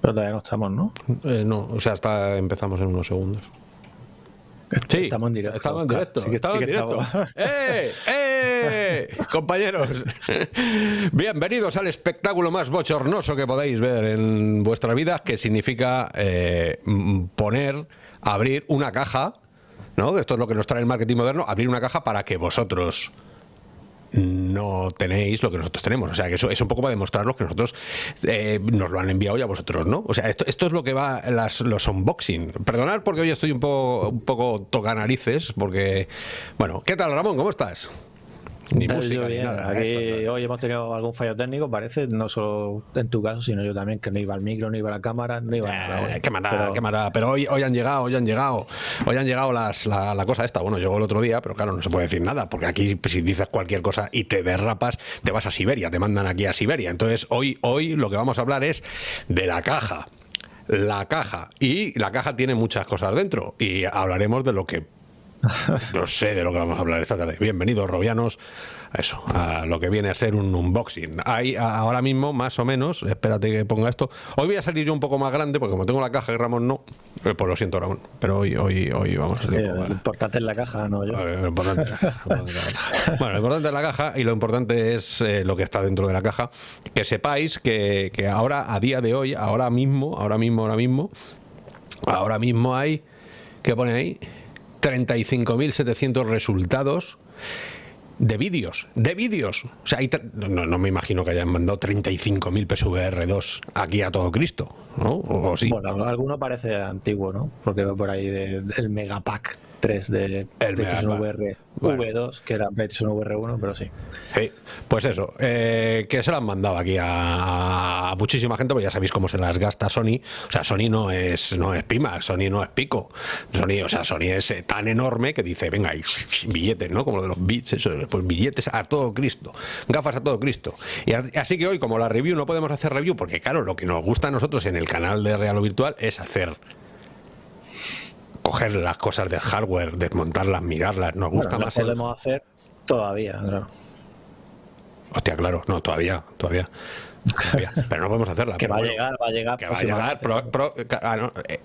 Pero todavía no estamos, ¿no? Eh, no, o sea, hasta empezamos en unos segundos. Sí, estamos en directo. Estamos en directo. estamos en directo. ¡Eh! ¡Eh! Compañeros, bienvenidos al espectáculo más bochornoso que podéis ver en vuestra vida, que significa eh, poner, abrir una caja, ¿no? Esto es lo que nos trae el marketing moderno, abrir una caja para que vosotros no tenéis lo que nosotros tenemos. O sea, que eso es un poco para demostraros que nosotros eh, nos lo han enviado y a vosotros no. O sea, esto, esto es lo que va las, los unboxing. Perdonad porque hoy estoy un poco, un poco toca narices, porque... Bueno, ¿qué tal Ramón? ¿Cómo estás? Ni música ni nada. Aquí hoy hemos tenido algún fallo técnico, parece, no solo en tu caso, sino yo también, que no iba al micro, no iba a la cámara, no iba a nada. Eh, qué mala, pero... qué. Pero hoy, hoy han llegado, hoy han llegado, hoy han llegado las, la, la, cosa esta. Bueno, llegó el otro día, pero claro, no se puede decir nada, porque aquí si dices cualquier cosa y te derrapas, te vas a Siberia, te mandan aquí a Siberia. Entonces, hoy, hoy lo que vamos a hablar es de la caja. La caja. Y la caja tiene muchas cosas dentro. Y hablaremos de lo que no sé de lo que vamos a hablar esta tarde. Bienvenidos, Robianos, eso, a lo que viene a ser un unboxing. Hay ahora mismo, más o menos, espérate que ponga esto. Hoy voy a salir yo un poco más grande, porque como tengo la caja y Ramón no, eh, pues lo siento, Ramón. Pero hoy, hoy, hoy vamos a salir. Sí, lo importante es la caja, no yo. Lo importante, bueno, lo importante es la caja y lo importante es eh, lo que está dentro de la caja. Que sepáis que, que ahora, a día de hoy, ahora mismo, ahora mismo, ahora mismo, ahora mismo hay. ¿Qué pone ahí? 35.700 resultados de vídeos, de vídeos. O sea, no, no, me imagino que hayan mandado 35.000 PSVR2 aquí a todo Cristo, ¿no? O, sí. Bueno, alguno parece antiguo, ¿no? Porque va por ahí de, del Megapack 3 de El PlayStation. VR Bueno. V2, que era PlayStation VR 1, pero sí. Pues eso, eh, que se lo han mandado aquí a, a muchísima gente, pues ya sabéis cómo se las gasta Sony. O sea, Sony no es, no es Pima, Sony no es Pico. Sony, o sea, Sony es eh, tan enorme que dice, venga, y billetes, ¿no? Como lo de los bits, eso, pues billetes a todo Cristo, gafas a todo Cristo. Y a- así que hoy, como la review, no podemos hacer review, porque claro, lo que nos gusta a nosotros en el canal de Real o Virtual es hacer coger las cosas del hardware, desmontarlas, mirarlas, nos gusta Bueno, lo más el, podemos hacer todavía, claro. Hostia, claro, no, todavía, todavía. Pero no podemos hacerla. Que va a llegar, va a llegar. Que va a llegar pro- pro- ah, no, eh,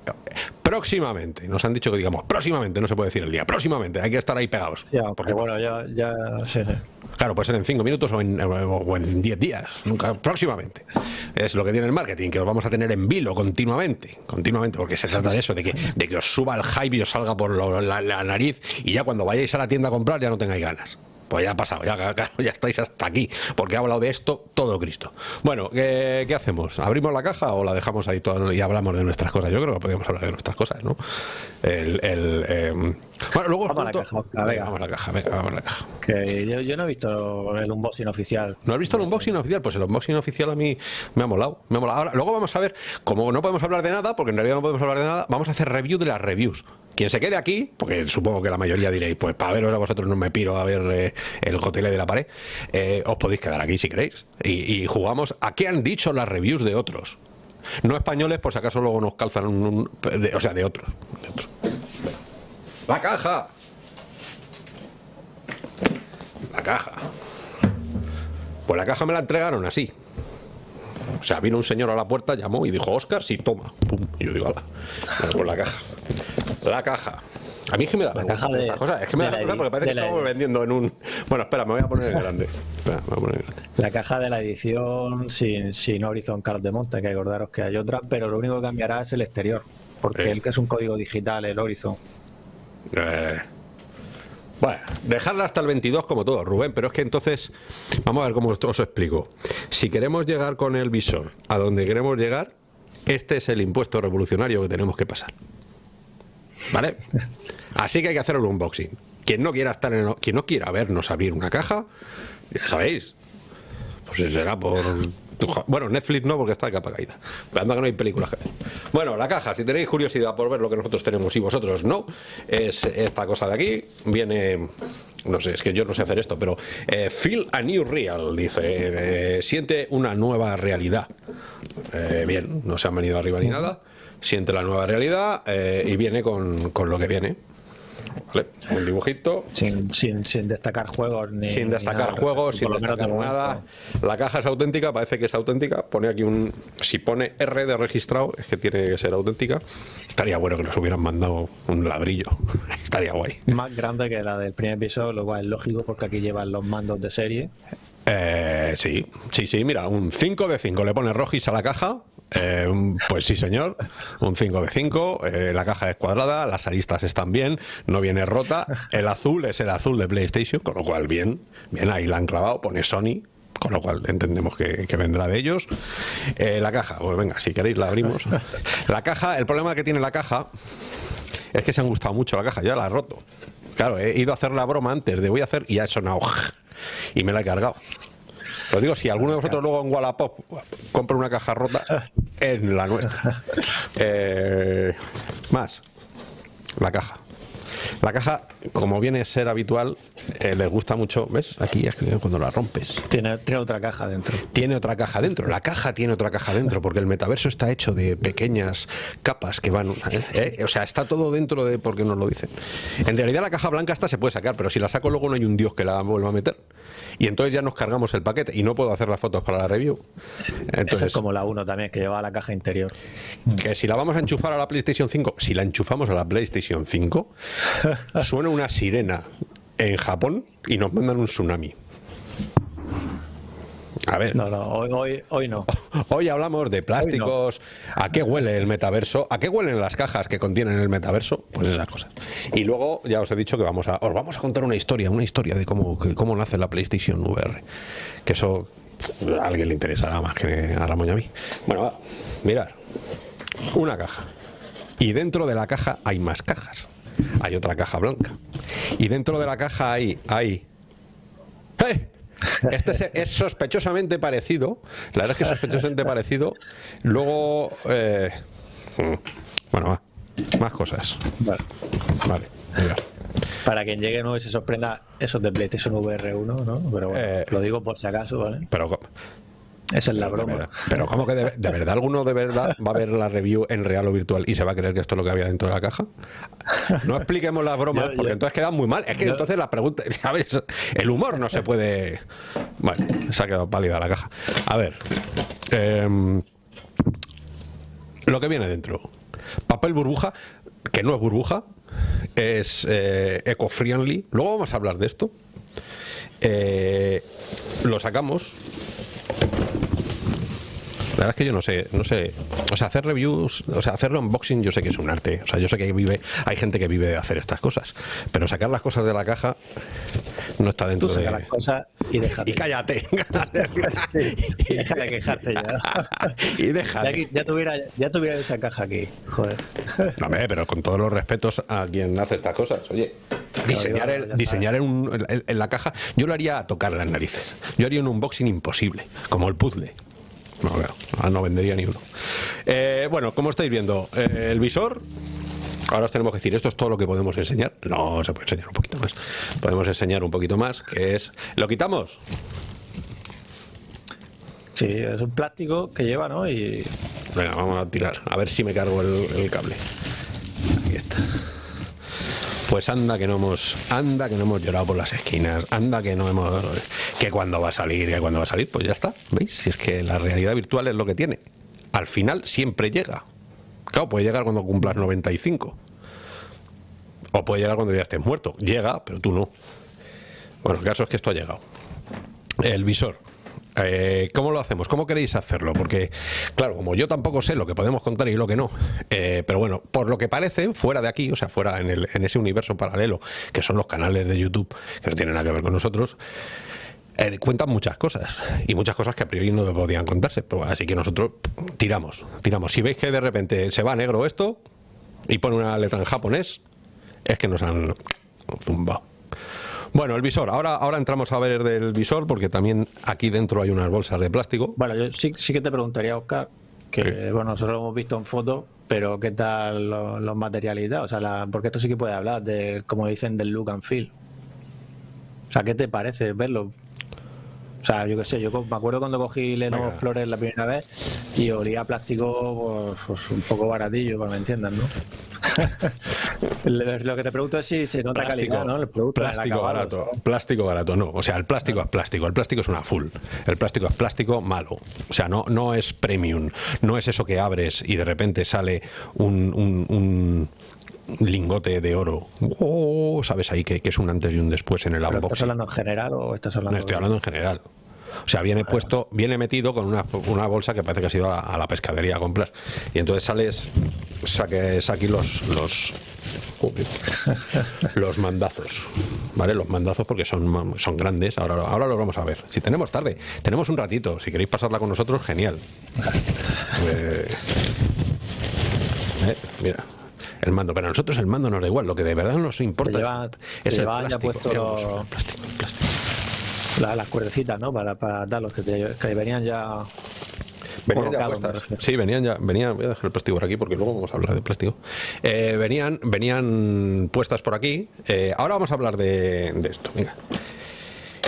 próximamente. Nos han dicho que digamos próximamente, no se puede decir el día. Próximamente, hay que estar ahí pegados. Ya, Porque, bueno, ya, ya, sí, sí. claro, puede ser en 5 minutos o en, o en 10 días. Nunca, próximamente. Es lo que tiene el marketing, que os vamos a tener en vilo continuamente. Continuamente, porque se trata de eso, de que, de que os suba el hype y os salga por lo- la, la nariz y ya cuando vayáis a la tienda a comprar ya no tengáis ganas. Pues ya ha pasado, ya, estáis hasta aquí, porque ha hablado de esto todo Cristo. Bueno, ¿qué, hacemos? ¿Abrimos la caja o la dejamos ahí todo y hablamos de nuestras cosas? Yo creo que podríamos hablar de nuestras cosas, ¿no? El, eh, Bueno, luego os Vamos a la caja, Oscar, Venga, vamos a la caja, venga, vamos a la caja. Que yo, yo no he visto el unboxing oficial. ¿No has visto el unboxing oficial? Pues el unboxing oficial a mí me ha molado. Me ha molado. Ahora, luego vamos a ver, como no podemos hablar de nada, porque en realidad no podemos hablar de nada, vamos a hacer review de las reviews. Quien se quede aquí, porque supongo que la mayoría diréis, pues para veros a vosotros no me piro a ver eh, el cotele de la pared, eh, os podéis quedar aquí si queréis. Y, y jugamos a qué han dicho las reviews de otros. No españoles, por si acaso luego nos calzan un... un- de- o sea, de otros. de otros. La caja. La caja. Pues la caja me la entregaron así. O sea, vino un señor a la puerta, llamó y dijo, Oscar, sí, toma. Pum. Y yo digo, ala. Pues la caja. La caja. A mí es que me da La vergüenza caja de- estas cosas. Es que me da la vergüenza porque parece que la estamos vendiendo en un... Bueno, espera, me voy a poner en grande. Espera, me voy a poner grande. La caja de la edición sin, sin Horizon Card de monte, que acordaros que hay otra, pero lo único que cambiará es el exterior. Porque Sí. el que es un código digital, el Horizon. Eh, Bueno, dejarla hasta el 22 como todo, Rubén, pero es que entonces, vamos a ver cómo os explico. Si queremos llegar con el visor a donde queremos llegar, este es el impuesto revolucionario que tenemos que pasar. ¿Vale? Así que hay que hacer el unboxing. Quien no quiera estar en, quien no quiera vernos abrir una caja, ya sabéis. Pues será por bueno, Netflix no porque está de capa caída. Pero anda que no hay películas que ver. Bueno, la caja, si tenéis curiosidad por ver lo que nosotros tenemos y vosotros no, es esta cosa de aquí. Viene no sé, es que yo no sé hacer esto, pero eh, feel a new real, dice, eh, siente una nueva realidad. Eh, bien, no se han venido arriba ni nada, siente la nueva realidad y viene con, con lo que viene. ¿Vale? Un dibujito. Sin, sin, destacar juegos ni. Sin destacar juegos, sin destacar nada. La caja es auténtica, parece que es auténtica. Pone aquí un. Si pone R de registrado, es que tiene que ser auténtica. Estaría bueno que nos hubieran mandado un ladrillo. Estaría guay. Más grande que la del primer episodio, lo cual es lógico porque aquí llevan los mandos de serie. Eh, sí, sí, sí, mira, un 5 de 5. Le pone rojis a la caja eh, pues sí, señor, un 5 de 5. Eh, la caja es cuadrada, las aristas están bien, no viene rota. El azul es el azul de PlayStation, con lo cual bien, bien ahí la han clavado, pone Sony, con lo cual entendemos que, vendrá de ellos. Eh, la caja, pues venga, si queréis la abrimos. La caja, el problema que tiene la caja es que se han gustado mucho la caja, ya la he roto. Claro, he ido a hacer la broma antes de voy a hacer y ha sonado y me la he cargado. Lo digo, si alguno de vosotros luego en Wallapop compra una caja rota, en la nuestra. Eh, más, la caja. La caja, como viene a ser habitual, eh, les gusta mucho. ¿Ves? Aquí es cuando la rompes. Tiene, tiene, otra caja dentro. Tiene otra caja dentro. La caja tiene otra caja dentro, porque el metaverso está hecho de pequeñas capas que van. ¿eh? O sea, está todo dentro de. porque nos lo dicen. En realidad, la caja blanca esta se puede sacar, pero si la saco, luego no hay un dios que la vuelva a meter y entonces ya nos cargamos el paquete y no puedo hacer las fotos para la review. Entonces, es como la 1 también, que lleva la caja interior. Que si la vamos a enchufar a la PlayStation 5, si la enchufamos a la PlayStation 5, suena una sirena en Japón y nos mandan un tsunami. A ver. No, no, hoy, hoy, no. Hoy hablamos de plásticos, a qué huele el metaverso, a qué huelen las cajas que contienen el metaverso, pues esas cosas. Y luego ya os he dicho que vamos a, os vamos a contar una historia, una historia de cómo, cómo nace la PlayStation VR. Que eso a alguien le interesará más que a Ramón y a mí. Bueno, va, mirad, una caja. Y dentro de la caja hay más cajas. Hay otra caja blanca. Y dentro de la caja hay, hay ¡Eh! Este es, sospechosamente parecido. La verdad es que es sospechosamente parecido. Luego, eh, hmm, bueno, más cosas. Vale. Vale, Para quien llegue no y se sorprenda, eso de PlayStation VR1, ¿no? Pero bueno, eh, lo digo por si acaso, ¿vale? Pero esa es la broma. Pero ¿cómo que de, verdad alguno de verdad va a ver la review en real o virtual y se va a creer que esto es lo que había dentro de la caja? No expliquemos las bromas porque entonces queda muy mal. Es que entonces la pregunta, ¿sabes? El humor no se puede... Bueno, se ha quedado pálida la caja. A ver. Em, lo que viene dentro. Papel burbuja, que no es burbuja, es eh, eco-friendly. Luego vamos a hablar de esto. Eh, lo sacamos la verdad es que yo no sé, no sé, o sea, hacer reviews, o sea, hacerlo unboxing yo sé que es un arte, o sea, yo sé que vive, hay gente que vive de hacer estas cosas, pero sacar las cosas de la caja no está dentro de las cosas y déjate. Y cállate. y deja de quejarte ya. y deja. Ya, tuviera, ya tuviera esa caja aquí, joder. No, pero con todos los respetos a quien hace estas cosas, oye. Diseñar, el, diseñar en, en, la caja, yo lo haría a tocar las narices. Yo haría un unboxing imposible, como el puzzle. No, no vendería ni uno. Eh, bueno, como estáis viendo, eh, el visor Ahora os tenemos que decir, esto es todo lo que podemos enseñar. No, se puede enseñar un poquito más. Podemos enseñar un poquito más, que es... ¿Lo quitamos? Sí, es un plástico que lleva, ¿no? Y... Venga, vamos a tirar. A ver si me cargo el cable. Aquí está. Pues anda que no hemos, anda que no hemos llorado por las esquinas, anda que no hemos, que cuando va a salir, que cuando va a salir, pues ya está, ¿veis? Si es que la realidad virtual es lo que tiene. Al final siempre llega. Claro, puede llegar cuando cumplas 95. O puede llegar cuando ya estés muerto. Llega, pero tú no. Bueno, el caso es que esto ha llegado. El visor. Eh, ¿Cómo lo hacemos? ¿Cómo queréis hacerlo? Porque, claro, como yo tampoco sé lo que podemos contar y lo que no, eh, pero bueno, por lo que parece, fuera de aquí, o sea, fuera en, el, en ese universo paralelo, que son los canales de YouTube, que no tienen nada que ver con nosotros, eh, cuentan muchas cosas y muchas cosas que a priori no podían contarse. Pero, así que nosotros tiramos, tiramos. Si veis que de repente se va negro esto y pone una letra en japonés, es que nos han zumbado. Bueno, el visor. Ahora, ahora entramos a ver del visor porque también aquí dentro hay unas bolsas de plástico. Bueno, yo sí, sí que te preguntaría, Oscar, que bueno, nosotros lo hemos visto en fotos, pero ¿qué tal los, materiales O sea, porque esto sí que puede hablar de, como dicen, del look and feel. O sea, ¿qué te parece verlo? O sea, yo qué sé, yo me acuerdo cuando cogí Lenovo Flores la primera vez y olía plástico pues, pues, un poco baratillo, para que me entiendan, ¿no? Lo que te pregunto es si se nota Plástico, calidad, ¿no? El producto plástico acabado. barato, plástico barato, no. O sea, el plástico es plástico, el plástico es una full. El plástico es plástico malo. O sea, no, no es premium. No es eso que abres y de repente sale un, un- un lingote de oro. Oh, Sabes ahí que, que es un antes y un después en el ¿Pero ¿Estás unboxing. hablando en general o estás hablando No, estoy de- hablando en general. O sea, viene puesto, viene metido con una, una bolsa que parece que ha sido a la, a la pescadería a comprar. Y entonces sales, saques aquí los los los mandazos. ¿Vale? Los mandazos porque son, son grandes. Ahora, ahora los vamos a ver. Si tenemos tarde, tenemos un ratito. Si queréis pasarla con nosotros, genial. Eh, eh, mira. El mando, pero a nosotros el mando nos da igual, lo que de verdad nos importa lleva- es el plástico. puesto los- el plástico, el plástico. la- las cuerdecitas, ¿no? Para, para darlos, que, te- que venían ya Venían ya. Sí, venían ya, venían, voy a dejar el plástico por aquí porque luego vamos a hablar de plástico. Eh, venían, venían puestas por aquí. Eh, ahora vamos a hablar de, de esto. Venga.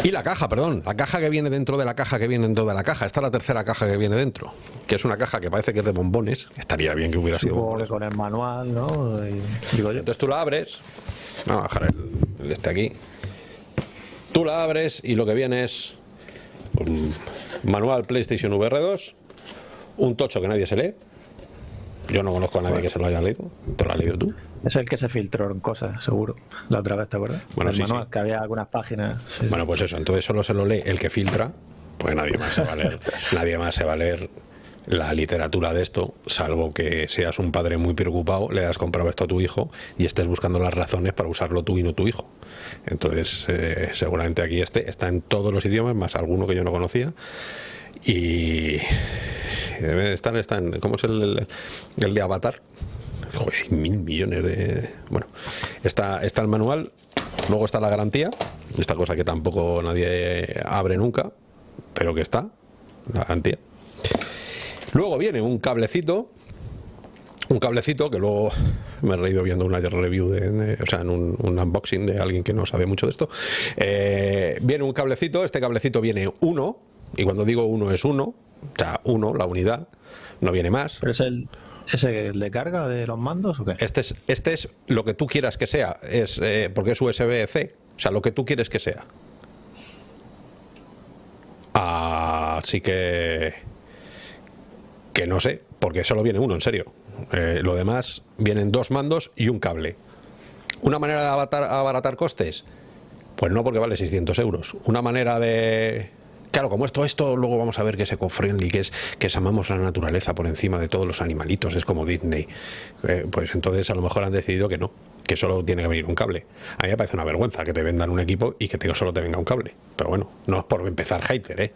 Y la caja, perdón, la caja que viene dentro de la caja que viene dentro de la caja. Esta es la tercera caja que viene dentro, que es una caja que parece que es de bombones. Estaría bien que hubiera sido bombones. con el manual, ¿no? Y- digo yo. Entonces tú la abres, vamos a dejar el, el este aquí. Tú la abres y lo que viene es un manual PlayStation VR 2, un tocho que nadie se lee. Yo no conozco a nadie que se lo haya leído. ¿Te lo has leído tú? Es el que se filtró en cosas, seguro. La otra vez, ¿te acuerdas? Bueno, el sí, manual, sí. que había algunas páginas. sí. Bueno, pues eso, entonces solo se lo lee el que filtra, pues nadie más se va a leer, nadie más se va a leer la literatura de esto, salvo que seas un padre muy preocupado, le has comprado esto a tu hijo y estés buscando las razones para usarlo tú y no tu hijo. Entonces, eh, seguramente aquí este está en todos los idiomas, más alguno que yo no conocía. Y debe estar, está en, ¿cómo es el- el de Avatar? Mil millones de. Bueno, está, está el manual, luego está la garantía, esta cosa que tampoco nadie abre nunca, pero que está, la garantía. Luego viene un cablecito, un cablecito que luego me he reído viendo una review, de- o sea, en un, un unboxing de alguien que no sabe mucho de esto. Eh, viene un cablecito, este cablecito viene uno, y cuando digo uno es uno, o sea, uno, la unidad, no viene más. ¿Pero es el, es el de carga de los mandos o qué? Este es, este es lo que tú quieras que sea, es eh, porque es USB-C, o sea, lo que tú quieres que sea. Así que que no sé, porque solo viene uno, en serio. Eh, lo demás vienen dos mandos y un cable. ¿Una manera de abaratar costes? Pues no, porque vale 600 euros. Una manera de... Claro, como esto, esto luego vamos a ver que es eco-friendly, que es que es amamos la naturaleza por encima de todos los animalitos, es como Disney. Eh, pues entonces a lo mejor han decidido que no, que solo tiene que venir un cable. A mí me parece una vergüenza que te vendan un equipo y que te, solo te venga un cable. Pero bueno, no es por empezar hater, ¿eh?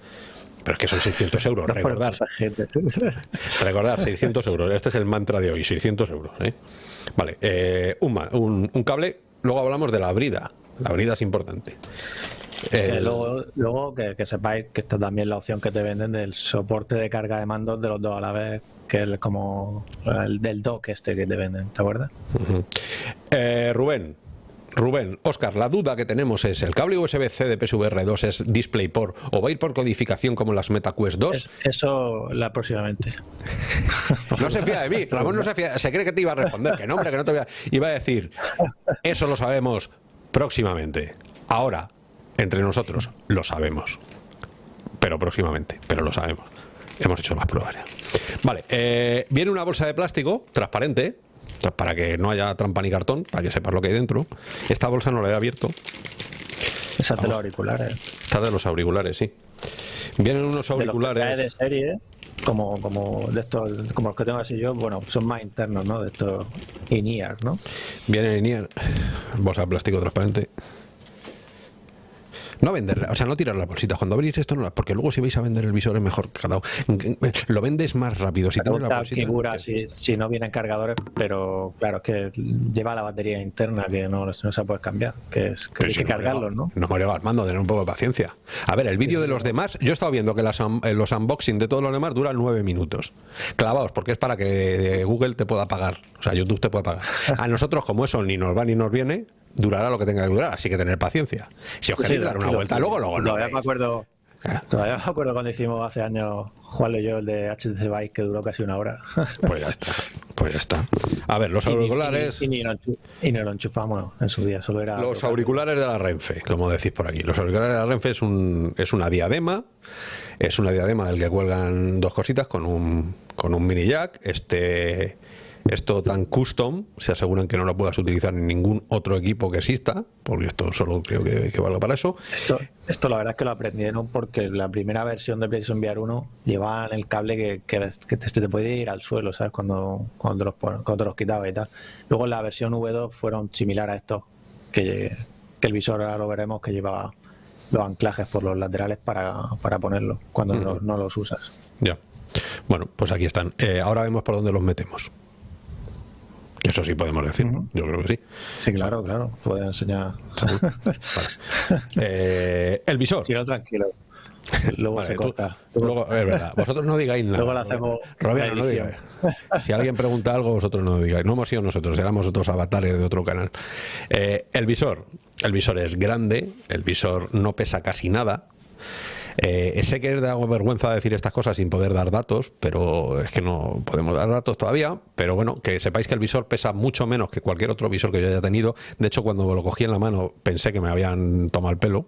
Pero es que son 600 euros, No recordar. Recordar, 600 euros. Este es el mantra de hoy, 600 euros. ¿eh? Vale, eh, un- un cable. Luego hablamos de la brida. La brida es importante. Que El- luego, luego que, que sepáis que esta también es la opción que te venden del soporte de carga de mandos de los dos a la vez, que es como el del dock este que te venden, ¿te acuerdas? Eh, Rubén. Rubén, Oscar, la duda que tenemos es, ¿el cable USB-C de PSVR 2 es DisplayPort o va a ir por codificación como las MetaQuest 2? Es- eso la próximamente. No se fía de mí, Ramón no se fía, se cree que te iba a responder, que no, hombre, que no te voy a... Iba a decir, eso lo sabemos próximamente. Ahora, entre nosotros, lo sabemos. Pero próximamente, pero lo sabemos. Hemos hecho las pruebas ya. Vale, eh, viene una bolsa de plástico transparente, para que no haya trampa ni cartón, para que sepas lo que hay dentro. Esta bolsa no la he abierto, Esa de los auriculares. esta es de los auriculares, sí. Vienen unos De los que trae de auriculares... serie, como, como de estos, como los que tengo así yo, bueno, son más internos, ¿no? De estos in-ear, ¿no? Viene en IER, bolsa de plástico transparente. No venderla, o sea, no tirar las bolsitas. Cuando abrís esto, no las, porque luego si vais a vender el visor es mejor que cada uno. Lo vendes más rápido. Si tienes la bolsita. figura si, si no vienen cargadores, pero claro, es que lleva la batería interna que no, no se puede cambiar, que es que hay si que no me cargarlos, lo- ¿no? No me lo vas mando, tener un poco de paciencia. A ver, el vídeo de los demás, yo he estado viendo que las eh, los unboxing de todos los demás duran nueve minutos. Clavaos, porque es para que eh, Google te pueda pagar. O sea, YouTube te puede pagar. A nosotros, como eso ni nos va ni nos viene, durará lo que tenga que durar. Así que tener paciencia. Si os Sí, queréis dar una vuelta, luego, luego no. Todavía me acuerdo, Claro. todavía me acuerdo cuando hicimos hace años Juan y yo el de HTC Bike que duró casi una hora. Pues ya está. Pues ya está. A ver, los auriculares. Y, ni, lo enchufamos en su día, solo era. Los auriculares de la Renfe, como decís por aquí. Los auriculares de la Renfe es, un, es una diadema. Es una diadema del que cuelgan dos cositas con un, con un mini jack. Este esto tan custom, se aseguran que no lo puedas utilizar en ningún otro equipo que exista, porque esto solo creo que, que valga para eso. Esto, esto la verdad es que lo aprendieron porque la primera versión de PlayStation VR 1 llevaban el cable que, que, te, te, podía ir al suelo, ¿sabes? Cuando, cuando, los, cuando los quitaba y tal. Luego en la versión V2 fueron similar a esto, que, que el visor ahora lo veremos que llevaba los anclajes por los laterales para, para ponerlo cuando no, no, los usas. Ya. Bueno, pues aquí están. Eh, ahora vemos por dónde los metemos. Eso sí podemos decir, yo creo que sí. Sí, claro, claro. Puede enseñar. eh, el visor. Sí, no, tranquilo. Luego vale, se corta. luego, es verdad. Vosotros no digáis nada. Luego lo hacemos. Roberto, no digáis. Si alguien pregunta algo, vosotros no digáis. No hemos sido nosotros, éramos otros avatares de otro canal. Eh, el visor. El visor es grande, el visor no pesa casi nada. Eh, sé que es de vergüenza decir estas cosas sin poder dar datos, pero es que no podemos dar datos todavía. Pero bueno, que sepáis que el visor pesa mucho menos que cualquier otro visor que yo haya tenido. De hecho, cuando lo cogí en la mano pensé que me habían tomado el pelo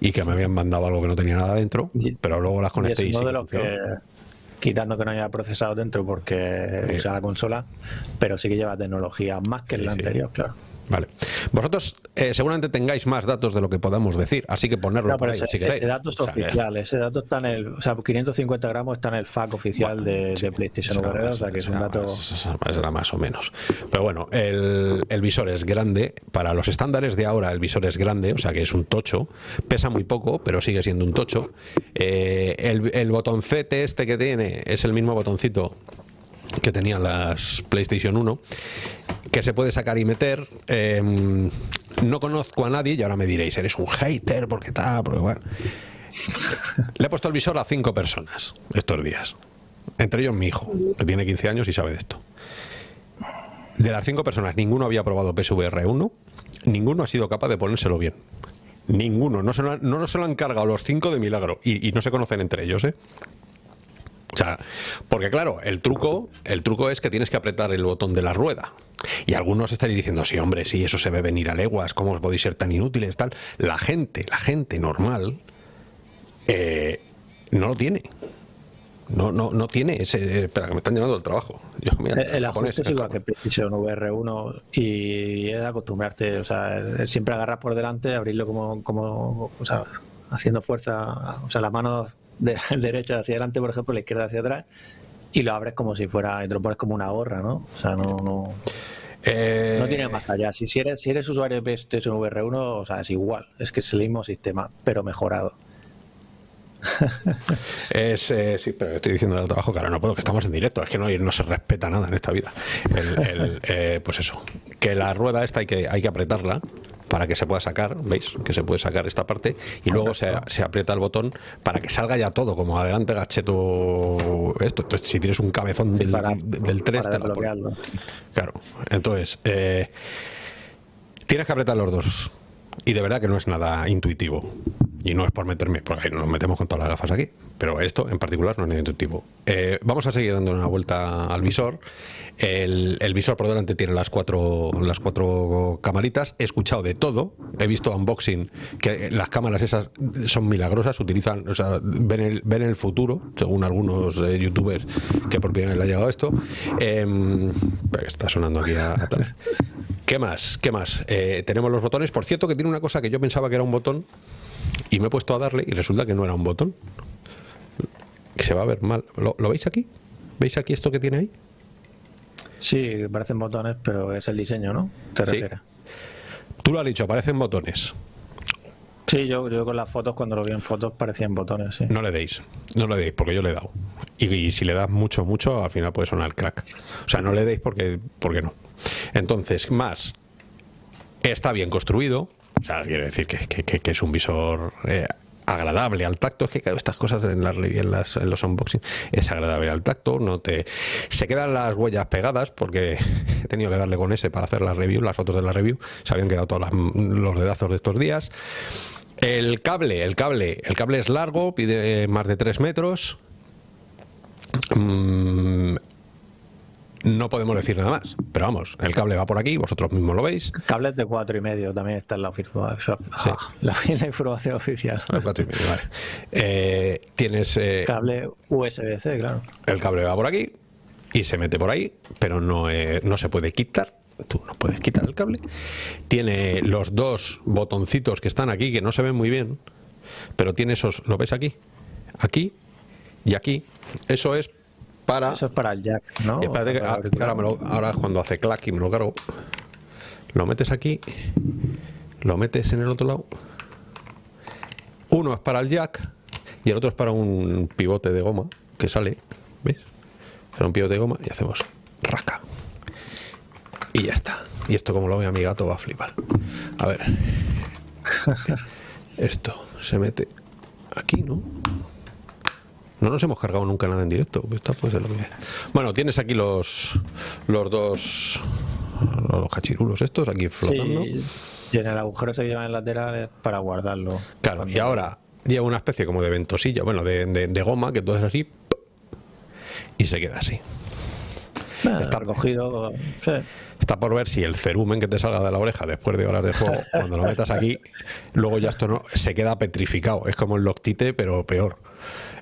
y que me habían mandado algo que no tenía nada dentro, pero luego las conecté y, y que, quitando que no haya procesado dentro porque usa la consola, pero sí que lleva tecnología más que el anterior, claro. Vale. Vosotros eh, seguramente tengáis más datos de lo que podamos decir, así que ponerlo por ahí ese, si queréis. Ese dato es oficial, ese dato está en el, o sea, 550 gramos está en el FAQ oficial de, de, PlayStation VR, o sea que es un dato... Más, era más o menos. Pero bueno, el, el, visor es grande, para los estándares de ahora el visor es grande, o sea que es un tocho, pesa muy poco, pero sigue siendo un tocho. Eh, el, el botoncete este que tiene es el mismo botoncito que tenían las PlayStation 1 que se puede sacar y meter. Eh, no conozco a nadie y ahora me diréis, eres un hater porque está, porque bueno. Le he puesto el visor a cinco personas estos días. Entre ellos mi hijo, que tiene 15 años y sabe de esto. De las cinco personas, ninguno había probado PSVR 1, ninguno ha sido capaz de ponérselo bien. Ninguno, no se lo han, no se lo han cargado los cinco de milagro y, y no se conocen entre ellos, ¿eh? O sea, porque claro, el truco, el truco es que tienes que apretar el botón de la rueda. Y algunos estaréis diciendo, sí, hombre, sí, eso se ve venir a leguas, ¿cómo os podéis ser tan inútiles? Tal. La gente, la gente normal, eh, no lo tiene. No, no, no tiene ese. Eh, espera, que me están llevando el trabajo. Yo, mira, el, el ajuste es igual que PlayStation VR1 y es acostumbrarte, o sea, siempre agarrar por delante, abrirlo como, como o sea, haciendo fuerza, o sea, la mano de derecha hacia adelante, por ejemplo, la izquierda hacia atrás, y lo abres como si fuera, y te lo pones como una gorra, ¿no? O sea, no, no, eh... no tiene más allá. Si, si, eres, si eres usuario de PlayStation VR1, o sea, es igual, es que es el mismo sistema, pero mejorado. es, eh, sí, pero estoy diciendo el trabajo, claro, no puedo, que estamos en directo, es que no, no se respeta nada en esta vida. El, el, eh, pues eso, que la rueda esta hay que, hay que apretarla para que se pueda sacar, ¿veis? Que se puede sacar esta parte y luego se, se, aprieta el botón para que salga ya todo, como adelante gacheto esto. Entonces, si tienes un cabezón del, para, del 3, te lo Claro, entonces, eh, tienes que apretar los dos. Y de verdad que no es nada intuitivo. Y no es por meterme, porque nos metemos con todas las gafas aquí, pero esto en particular no es intuitivo. Eh, vamos a seguir dando una vuelta al visor el, visor por delante tiene las cuatro, las cuatro camaritas. He escuchado de todo. He visto unboxing que las cámaras esas son milagrosas. Utilizan, o sea, ven el, ven el futuro, según algunos eh, youtubers que por primera vez le ha llegado esto. Eh, está sonando aquí a, a tal. ¿Qué más? ¿Qué más? Eh, tenemos los botones. Por cierto, que tiene una cosa que yo pensaba que era un botón y me he puesto a darle y resulta que no era un botón. Se va a ver mal. ¿Lo, ¿lo veis aquí? ¿Veis aquí esto que tiene ahí? Sí, parecen botones, pero es el diseño, ¿no? ¿Te sí. Tú lo has dicho, parecen botones. Sí, yo, yo con las fotos, cuando lo vi en fotos, parecían botones. Sí. No le deis, no le deis, porque yo le he dado. Y, y, si le das mucho, mucho, al final puede sonar crack. O sea, no le deis porque, porque no. Entonces, más, está bien construido. O sea, quiere decir que, que, que es un visor eh, agradable al tacto. Es que estas cosas en, las, en, en los unboxing es agradable al tacto. No te se quedan las huellas pegadas porque he tenido que darle con ese para hacer la review, las fotos de la review. Se habían quedado todos los dedazos de estos días. El cable, el cable, el cable es largo, pide más de 3 metros. Mm, no podemos decir nada más. Pero vamos, el cable va por aquí, vosotros mismos lo veis. Cables de cuatro y medio también está en la, la, información oficial. cuatro y medio, vale. Eh, tienes... Eh, cable USB-C, claro. El cable va por aquí y se mete por ahí, pero no, no se puede quitar. Tú no puedes quitar el cable. Tiene los dos botoncitos que están aquí, que no se ven muy bien, pero tiene esos, ¿lo ves aquí? Aquí y aquí. Eso es para... Eso es para el jack, ¿no? ahora, cuando hace clack y me lo cargo, lo metes aquí, lo metes en el otro lado. Uno es para el jack y el otro es para un pivote de goma que sale, ¿ves? Será un pivote de goma y hacemos raca. Y ya está. Y esto como lo vea mi gato va a flipar. A ver. Esto se mete aquí, ¿no? No nos hemos cargado nunca nada en directo. Bueno, tienes aquí los los dos los cachirulos estos aquí flotando. y en el agujero se llevan laterales para guardarlo. Claro, y ahora lleva una especie como de ventosilla, bueno, de, goma, que todo es así, y se queda así. está recogido. Está por ver si el cerumen que te salga de la oreja después de horas de juego, cuando lo metas aquí, luego ya esto no se queda petrificado. Es como el loctite, pero peor.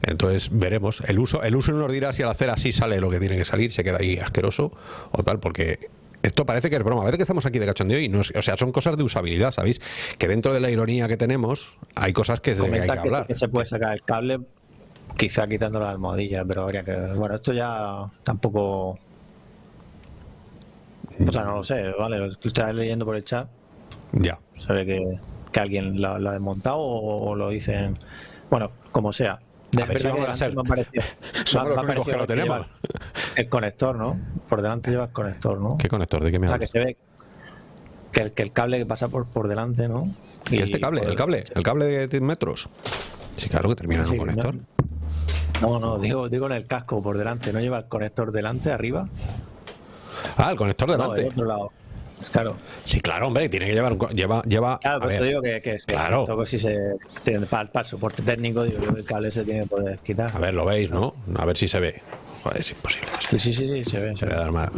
Entonces veremos. El uso, el uso nos dirá si al hacer así sale lo que tiene que salir, se queda ahí asqueroso o tal, porque esto parece que es broma. A veces que estamos aquí de cachondeo y no o sea, son cosas de usabilidad, ¿sabéis? Que dentro de la ironía que tenemos hay cosas que, se, hay que, hablar. Que se puede sacar el cable, quizá quitando la almohadilla, pero habría que. Bueno, esto ya tampoco. O sea, no lo sé, ¿vale? Lo estás leyendo por el chat. Ya. Se ve que, que alguien lo, ha desmontado o lo dicen. Bueno, como sea. De ver si vamos a. Somos los únicos que lo tenemos. El conector, ¿no? Por delante lleva el conector, ¿no? ¿Qué conector? ¿De qué me hablas? O sea, que se ve que el, que el cable que pasa por, por delante, ¿no? ¿Y, este cable? ¿El cable? ¿El cable de 10 metros? Sí, claro que termina en un conector. No, no, digo, digo en el casco por delante. ¿No lleva el conector delante, arriba? Ah, el conector delante. No, otro lado. Claro. Sí, claro, hombre, tiene que llevar. Lleva, lleva, claro, por eso digo que, que, claro. si se, para, para, el soporte técnico, digo el cable se tiene que poder quitar. A ver, lo veis, ¿no? A ver si se ve. Joder, es imposible. Sí, sí, sí, sí, se ve. Se, ve.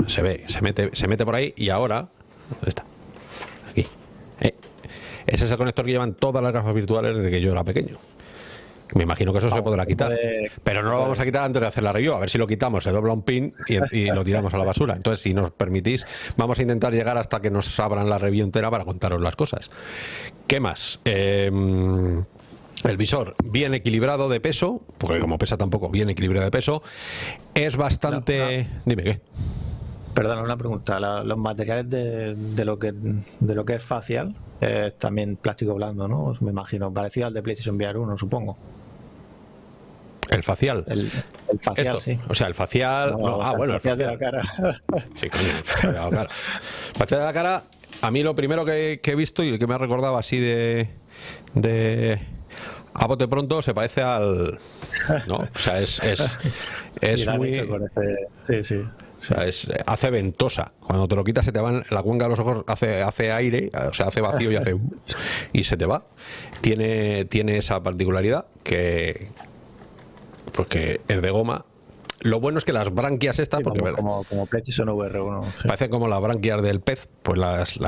se ve, se mete, se mete por ahí y ahora. ¿Dónde está? Aquí. Eh. Ese es el conector que llevan todas las gafas virtuales desde que yo era pequeño. Me imagino que eso se podrá quitar. Pero no lo vamos a quitar antes de hacer la review. A ver si lo quitamos, se dobla un pin y, lo tiramos a la basura. Entonces, si nos permitís, vamos a intentar llegar hasta que nos abran la review entera para contaros las cosas. ¿Qué más? Em, el visor bien equilibrado de peso, porque como pesa tampoco bien equilibrado de peso, es bastante... Dime qué. Perdona, una pregunta. los materiales de, lo que, de lo que es facial es también plástico blando, ¿no? Me imagino, parecido al de PlayStation VR 1, supongo. ¿El facial? El, facial, sí. O sea, el facial... ah, bueno, el facial, de la cara. Sí, coño, el facial de la cara. El facial de la cara, a mí lo primero que, he visto y que me ha recordado así de... de a bote pronto se parece al... ¿no? O sea, es, es, es muy... Sí, sí. O sea, es, hace ventosa. Cuando te lo quitas se te va la cuenca de los ojos, hace, hace aire, o sea, hace vacío y hace y se te va. Tiene, tiene esa particularidad que pues que es de goma. Lo bueno es que las branquias estas, porque como, como, PlayStation VR1, parece como las branquias del pez, pues las,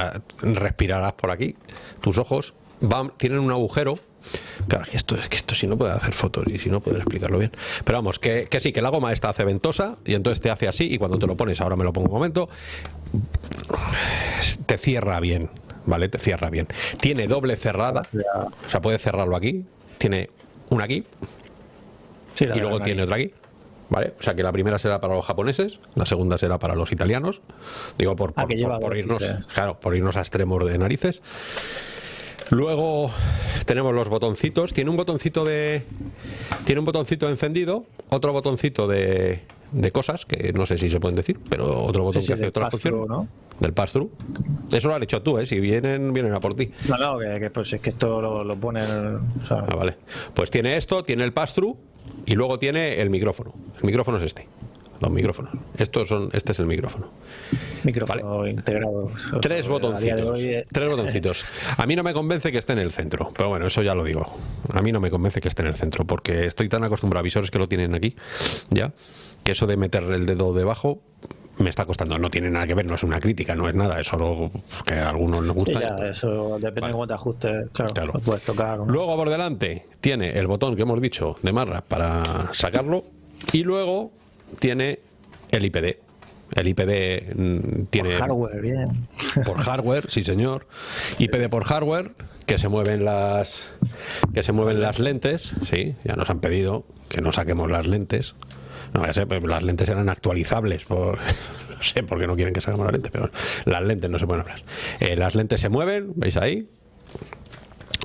respirarás por aquí. Tus ojos van, tienen un agujero Claro, que esto, es que esto si no puede hacer fotos y si no puede explicarlo bien. Pero vamos, que, sí, que la goma esta hace ventosa y entonces te hace así y cuando te lo pones, ahora me lo pongo un momento, te cierra bien, ¿vale? Te cierra bien. Tiene doble cerrada, o sea, puede cerrarlo aquí, tiene una aquí y luego tiene otra aquí. ¿Vale? O sea que la primera será para los japoneses, la segunda será para los italianos. Digo, por, ah, por irnos, claro, por irnos a extremos de narices. Luego tenemos los botoncitos. Tiene un botoncito de. Tiene un botoncito encendido, otro botoncito de, de cosas, que no sé si se pueden decir, pero otro botón que hace otra función. ¿no? Del pass-through. Eso lo has hecho tú, ¿eh? Si vienen, vienen a por ti. No, no, que, pues es que esto lo, lo ponen. Ah, vale. Pues tiene esto, tiene el pass-through y luego tiene el micrófono. El micrófono es este los micrófonos. Estos son, este es el micrófono. Micrófono integrado. Tres botoncitos. Eh. Tres botoncitos. A mí no me convence que esté en el centro, pero bueno, eso ya lo digo. A mí no me convence que esté en el centro, porque estoy tan acostumbrado a visores que lo tienen aquí, ya, que eso de meter el dedo debajo me está costando. No tiene nada que ver, no es una crítica, no es nada, es solo que a algunos nos gusta. Sí, ya, eso depende de cómo te ajustes, claro, lo puedes tocar. ¿no? Luego por delante tiene el botón que hemos dicho de marra para sacarlo y luego tiene el IPD. El IPD mm, tiene... Por hardware, bien. Por hardware, sí señor. IPD por hardware, que se mueven las que se mueven las lentes, sí, ya nos han pedido que no saquemos las lentes. No, ya sé, las lentes eran actualizables por, no sé por qué no quieren que saquemos las lentes, pero las lentes no se pueden hablar. Eh, las lentes se mueven, ¿veis ahí?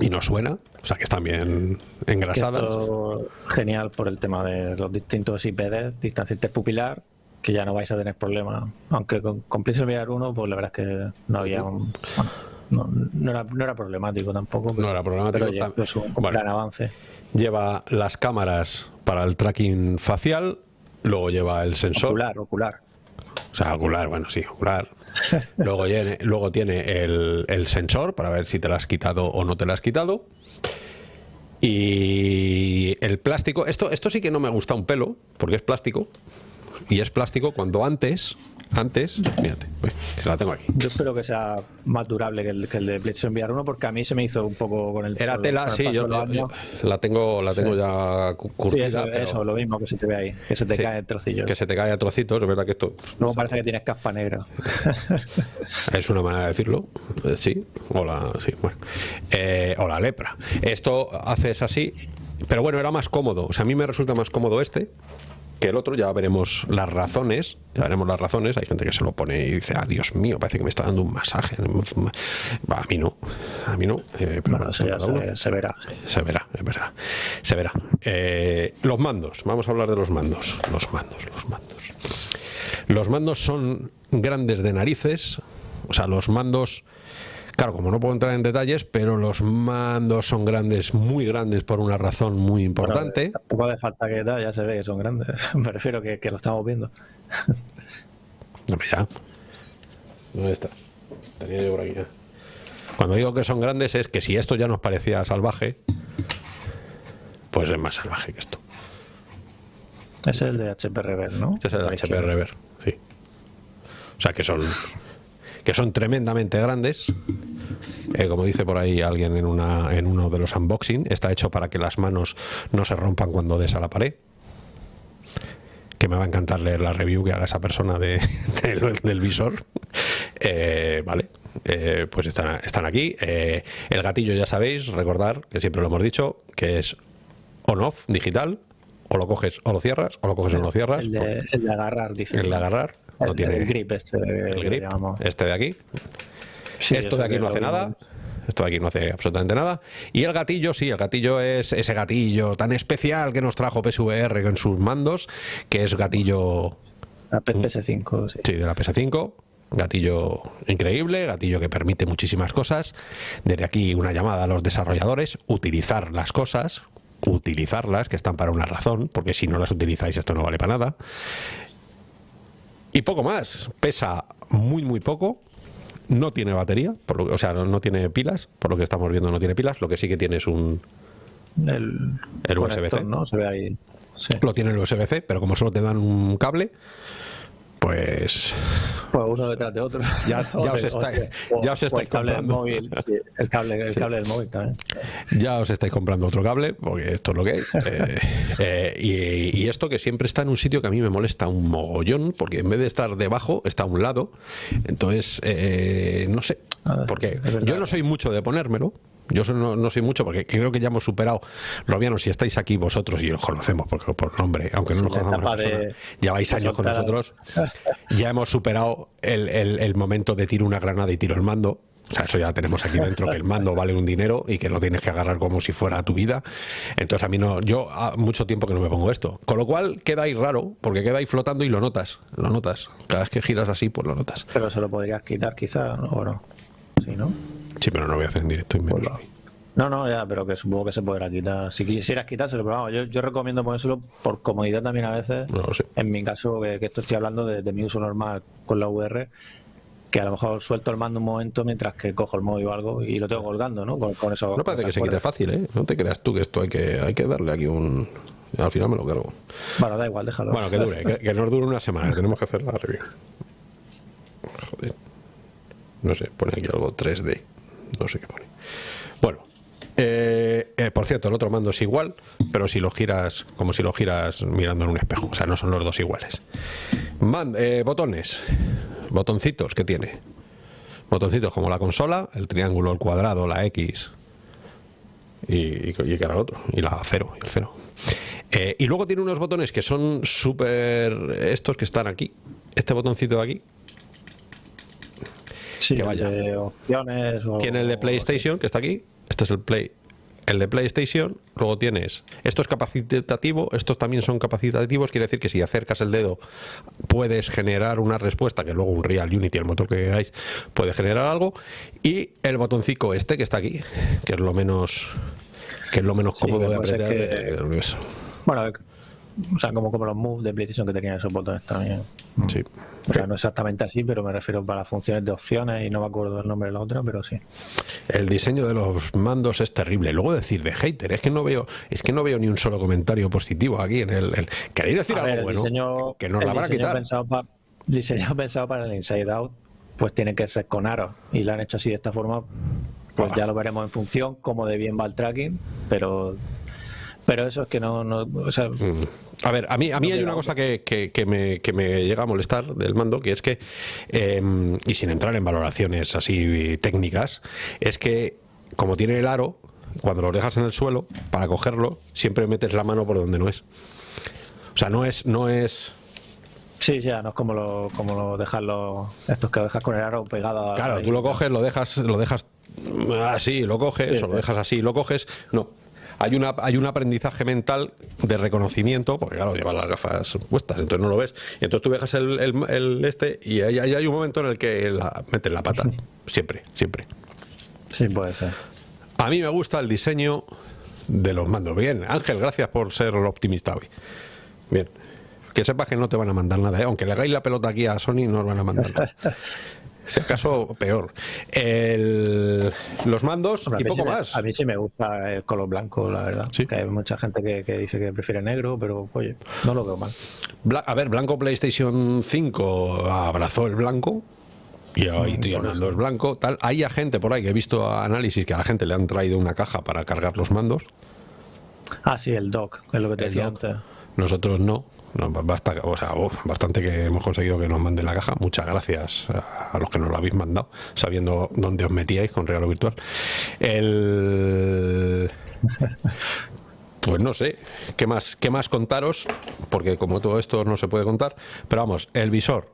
Y no suena, o sea que están bien engrasadas. Esto, genial por el tema de los distintos IPD, distancia interpupilar, que ya no vais a tener problemas. Aunque con, con Mirar 1, pues la verdad es que no había un, bueno, no, no, era, no, era, problemático tampoco. no era problemático. Pero ya, es un gran avance. Lleva las cámaras para el tracking facial, luego lleva el sensor. Ocular, ocular. O sea, ocular, bueno, sí, ocular. Luego, tiene, luego tiene el, el, sensor para ver si te lo has quitado o no te lo has quitado. Y el plástico, esto, esto sí que no me gusta un pelo, porque es plástico. Y es plástico cuando antes, antes, fíjate, que la tengo aquí. Yo espero que sea más durable que el, que el de PlayStation VR 1 porque a mí se me hizo un poco con el Era tela, sí, yo, yo, yo, la tengo, la tengo sí. ya curtida. Sí, eso, pero... eso, lo mismo que se te ve ahí, que se te Sí, cae en trocillos. Que se te cae a trocitos, es verdad que esto Luego parece que tienes caspa negra. es una manera de decirlo, eh, sí, o la, sí, bueno, eh, o la lepra. Esto haces así, pero bueno, era más cómodo, o sea, a mí me resulta más cómodo este, que el otro, ya veremos las razones, ya veremos las razones, hay gente que se lo pone y dice, ah, Dios mío, parece que me está dando un masaje. A mí no, a mí no. Eh, pero bueno, se, se, verá. Sí. Se verá, es verdad, se verá. Eh, los mandos, vamos a hablar de los mandos, los mandos, los mandos. Los mandos son grandes de narices, o sea, los mandos... Claro, como no puedo entrar en detalles, pero los mandos son grandes, muy grandes por una razón muy importante. Bueno, tampoco hace falta que da, ya se ve que son grandes. Me refiero que, que lo estamos viendo. No, ya. ¿Dónde está? Tenía yo por aquí ya. Cuando digo que son grandes es que si esto ya nos parecía salvaje, pues es más salvaje que esto. Ese es el de HP Rever, ¿no? Este es el de HP Rever, sí. O sea que son que son tremendamente grandes. Eh, como dice por ahí alguien en, una, en uno de los unboxing, está hecho para que las manos no se rompan cuando des a la pared. Que me va a encantar leer la review que haga esa persona de, de, del visor. Eh, vale, eh, pues están, están aquí. Eh, el gatillo ya sabéis, recordar, que siempre lo hemos dicho, que es on-off digital. O lo coges o lo cierras, o lo coges o no lo cierras. El de, el de agarrar, dice. El de agarrar. El, no tiene el grip este. El grip, este de aquí. Sí, Esto de aquí no hace nada. Esto de aquí no hace absolutamente nada. Y el gatillo, sí, el gatillo es ese gatillo tan especial que nos trajo PSVR con sus mandos, que es gatillo... La PS5, sí. Sí, de la PS5. Gatillo increíble, gatillo que permite muchísimas cosas. Desde aquí una llamada a los desarrolladores, utilizar las cosas, utilizarlas, que están para una razón, porque si no las utilizáis esto no vale para nada. Y poco más, pesa muy muy poco, no tiene batería, por lo, o sea, no, no, tiene pilas, por lo que estamos viendo no tiene pilas, lo que sí que tiene es un... El, el USB-C. ¿no? Se ve ahí. Sí. Lo tiene el USB-C, pero como solo te dan un cable, pues... Pues uno detrás de otro. Ya, ya os, ya estáis el cable comprando. Del móvil, sí, el cable, el Sí. cable del móvil también. Ya os estáis comprando otro cable, porque esto es lo que hay. Eh, eh, y, y esto que siempre está en un sitio que a mí me molesta un mogollón, porque en vez de estar debajo, está a un lado. Entonces, eh, no sé. A ver, Porque yo no soy mucho de ponérmelo. Yo no, no soy mucho porque creo que ya hemos superado, Robianos, si estáis aquí vosotros y os conocemos porque por nombre, aunque no nos conozcamos lleváis años con a- nosotros, ya hemos superado el, el- el momento de tiro una granada y tiro el mando. O sea, eso ya tenemos aquí dentro, que el mando vale un dinero y que lo tienes que agarrar como si fuera tu vida. Entonces a mí no, yo ha mucho tiempo que no me pongo esto. Con lo cual queda ahí raro, porque queda ahí flotando y lo notas, lo notas. Cada vez que giras así, pues lo notas. Pero se lo podrías quitar quizá, ¿no? ¿O no? Sí, ¿no? Sí, pero no lo voy a hacer en directo y menos Pues hoy. No, no, ya, pero que supongo que se podrá quitar. Si quisieras quitárselo, pero vamos, yo, yo recomiendo ponérselo por comodidad también a veces. No. En mi caso, que, que esto estoy hablando de, de mi uso normal con la VR, que a lo mejor suelto el mando un momento mientras que cojo el móvil o algo y lo tengo colgando, ¿no? Con, con eso. No parece que se quite fácil, ¿eh? No te creas tú que esto hay que, hay que darle aquí un... Al final me lo cargo. Bueno, da igual, déjalo. Bueno, que dure, que, que nos dure una semana, que tenemos que hacer la review. joder. No sé, pone aquí algo 3D. No sé qué pone. Bueno, eh, eh, por cierto, el otro mando es igual, pero si lo giras, como si lo giras mirando en un espejo. O sea, no son los dos iguales. Man, eh, botones, botoncitos que tiene. Botoncitos como la consola, el triángulo, el cuadrado, la X y, y, que era el otro, y la cero, y el cero. y luego tiene unos botones que son súper. estos que están aquí. Este botoncito de aquí, Sí, que vaya. De opciones. Tiene el de PlayStation, que está aquí. Este es el Play. El de PlayStation, luego tienes, esto es capacitativo, estos también son capacitativos, quiere decir que si acercas el dedo puedes generar una respuesta, que luego un Real Unity, el motor que hagáis, puede generar algo, y el botoncito este que está aquí, que es lo menos que es lo menos cómodo de apretar. Que, bueno, o sea, como, como los moves de PlayStation que tenían esos botones también. Sí. O sea, no exactamente así, pero me refiero para las funciones de opciones y no me acuerdo del nombre de la otra, pero sí. El diseño de los mandos es terrible. Luego decir de hater, es que no veo, es que no veo ni un solo comentario positivo aquí en el. ¿Queréis decir algo bueno? que nos la van a quitar. Pensado diseño pensado para el Inside Out, pues tiene que ser con aros. Y lo han hecho así de esta forma. Pues ya lo veremos en función, como de bien va el tracking, pero pero eso es que no... no o sea, mm. A ver, a mí, a mí hay una cosa que, que, me, que, me, llega a molestar del mando, que es que, em, y sin entrar en valoraciones así técnicas, es que como tiene el aro, cuando lo dejas en el suelo, para cogerlo, siempre metes la mano por donde no es. O sea, no es... No es Sí, ya, no es como lo, como lo dejas estos que lo dejas con el aro pegado. Claro, tú lo coges, lo dejas, lo dejas así, lo coges, o lo dejas así, lo coges. No, hay, una, hay un aprendizaje mental de reconocimiento, porque claro, llevas las gafas puestas, entonces no lo ves. Y entonces tú dejas el, el, este y hay, hay, un momento en el que la, metes la pata. Siempre, siempre. Sí, puede ser. A mí me gusta el diseño de los mandos. Bien, Ángel, gracias por ser optimista hoy. Bien. Que sepas que no te van a mandar nada, ¿eh? aunque le hagáis la pelota aquí a Sony, no os van a mandar nada. Si acaso, peor. los mandos y poco más. A mí sí me gusta el color blanco, la verdad. Que hay mucha gente que, dice que prefiere negro, pero oye, no lo veo mal. a ver, blanco PlayStation 5 abrazó el blanco. Y ahí estoy hablando el blanco, tal. Hay gente por ahí que he visto análisis que a la gente le han traído una caja para cargar los mandos. Ah, sí, el dock, es lo que te decía antes. Nosotros no. No, basta, o sea, bastante que hemos conseguido que nos manden la caja. Muchas gracias a, los que nos lo habéis mandado, sabiendo dónde os metíais con regalo virtual. El... Pues no sé, ¿qué más, ¿qué más contaros? Porque como todo esto no se puede contar, pero vamos, el visor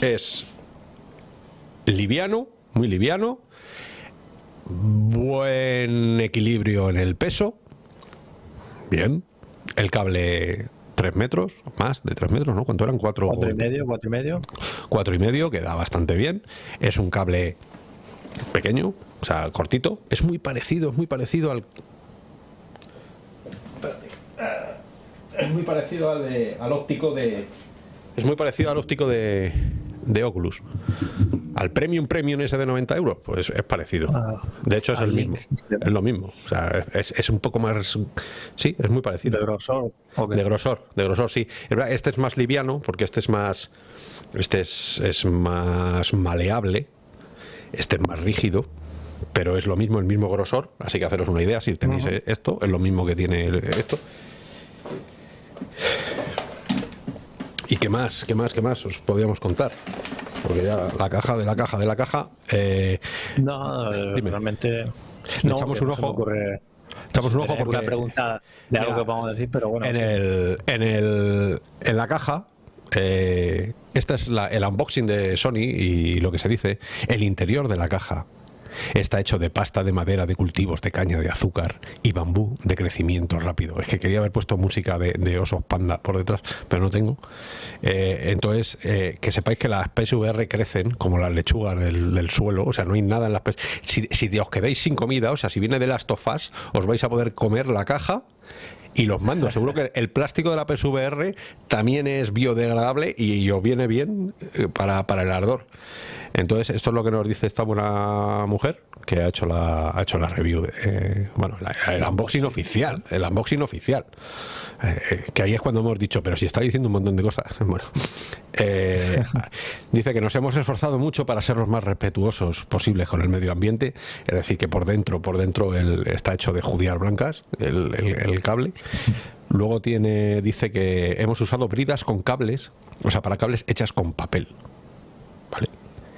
es liviano, muy liviano, buen equilibrio en el peso, bien, el cable 3 metros, más de 3 metros, ¿no? ¿Cuánto eran? 4 cuatro y medio, cuatro y medio. 4 y medio, que da bastante bien. Es un cable pequeño, o sea, cortito. Es muy parecido, es muy parecido al... Es muy parecido al, de, al óptico de... Es muy parecido al óptico de, de Oculus. Al Premium Premium ese de 90 euros, pues es parecido. Ah, de hecho es el mismo, es lo mismo. O sea, es, un poco más... Sí, es muy parecido. ¿De grosor? De grosor, de grosor, sí. Este es más liviano porque este es más... Este es, es más maleable, este es más rígido, pero es lo mismo, el mismo grosor, así que haceros una idea, si tenéis esto, es lo mismo que tiene esto. ¿Y qué más? ¿Qué más? ¿Qué más os podríamos contar? Porque ya la caja de la caja de la caja. Eh, no, realmente. Le echamos un ojo. Echamos un ojo porque. Una pregunta de algo que podemos decir, pero bueno. En, el, en, el, en la caja. Eh, este es el unboxing de Sony y lo que se dice, el interior de la caja Está hecho de pasta de madera de cultivos de caña de azúcar y bambú de crecimiento rápido. Es que quería haber puesto música de, osos panda por detrás, pero no tengo. Eh, entonces, eh, que sepáis que las PSVR crecen como las lechugas del, suelo, o sea, no hay nada en las si, si os quedáis sin comida, o sea, si viene de las tofas, os vais a poder comer la caja y los mandos. Seguro que el plástico de la PSVR también es biodegradable y os viene bien eh, para, para el ardor. Entonces, esto es lo que nos dice esta buena mujer que ha hecho la, ha hecho la review, de, eh, bueno, el unboxing oficial, el unboxing oficial. Eh, eh, que ahí es cuando hemos dicho, pero si está diciendo un montón de cosas. Bueno, dice que nos hemos esforzado mucho para ser los más respetuosos posibles con el medio ambiente, es decir, que por dentro, por dentro el, está hecho de judías blancas, el, el cable. Luego tiene, dice que hemos usado bridas con cables, o sea, para cables hechas con papel. ¿Vale?